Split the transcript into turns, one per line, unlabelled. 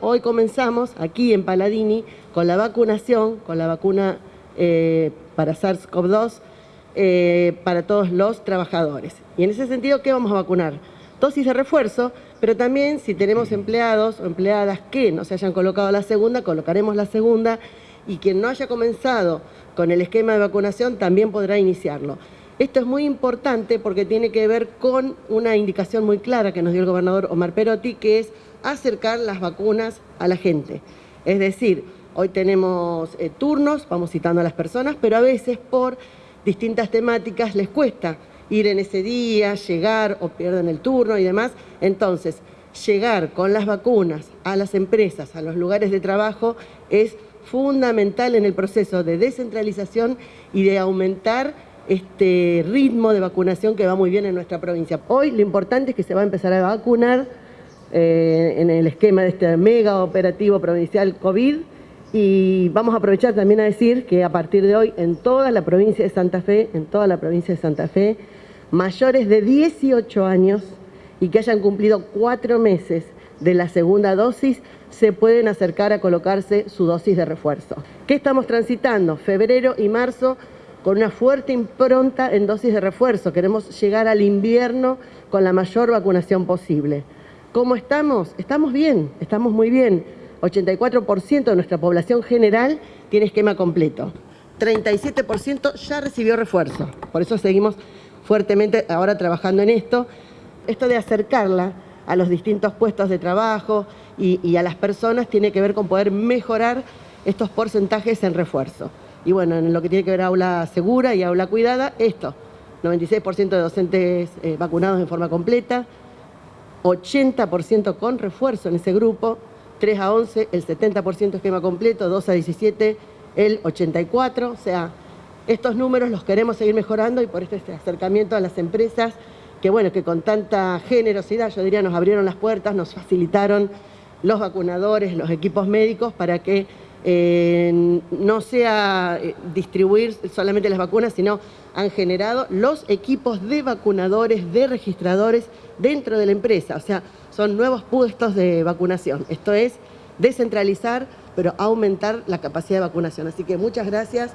Hoy comenzamos aquí en Paladini con la vacunación, con la vacuna eh, para SARS-CoV-2 eh, para todos los trabajadores. Y en ese sentido, ¿qué vamos a vacunar? Dosis de refuerzo, pero también si tenemos empleados o empleadas que no se hayan colocado la segunda, colocaremos la segunda y quien no haya comenzado con el esquema de vacunación también podrá iniciarlo. Esto es muy importante porque tiene que ver con una indicación muy clara que nos dio el gobernador Omar Perotti, que es acercar las vacunas a la gente. Es decir, hoy tenemos eh, turnos, vamos citando a las personas, pero a veces por distintas temáticas les cuesta ir en ese día, llegar o pierden el turno y demás. Entonces, llegar con las vacunas a las empresas, a los lugares de trabajo, es fundamental en el proceso de descentralización y de aumentar este ritmo de vacunación que va muy bien en nuestra provincia. Hoy lo importante es que se va a empezar a vacunar eh, en el esquema de este mega operativo provincial COVID y vamos a aprovechar también a decir que a partir de hoy en toda la provincia de Santa Fe, en toda la provincia de Santa Fe, mayores de 18 años y que hayan cumplido cuatro meses de la segunda dosis se pueden acercar a colocarse su dosis de refuerzo. ¿Qué estamos transitando? Febrero y marzo con una fuerte impronta en dosis de refuerzo. Queremos llegar al invierno con la mayor vacunación posible. ¿Cómo estamos? Estamos bien, estamos muy bien. 84% de nuestra población general tiene esquema completo. 37% ya recibió refuerzo. Por eso seguimos fuertemente ahora trabajando en esto. Esto de acercarla a los distintos puestos de trabajo y, a las personas tiene que ver con poder mejorar estos porcentajes en refuerzo. Y bueno, en lo que tiene que ver aula segura y aula cuidada, esto, 96% de docentes eh, vacunados en forma completa, 80% con refuerzo en ese grupo, 3 a 11 el 70% esquema completo, 2 a 17 el 84, o sea, estos números los queremos seguir mejorando y por este acercamiento a las empresas que bueno, que con tanta generosidad, yo diría, nos abrieron las puertas, nos facilitaron los vacunadores, los equipos médicos para que no sea eh, distribuir solamente las vacunas, sino han generado los equipos de vacunadores, de registradores dentro de la empresa. O sea, son nuevos puestos de vacunación. Esto es descentralizar, pero aumentar la capacidad de vacunación. Así que muchas gracias.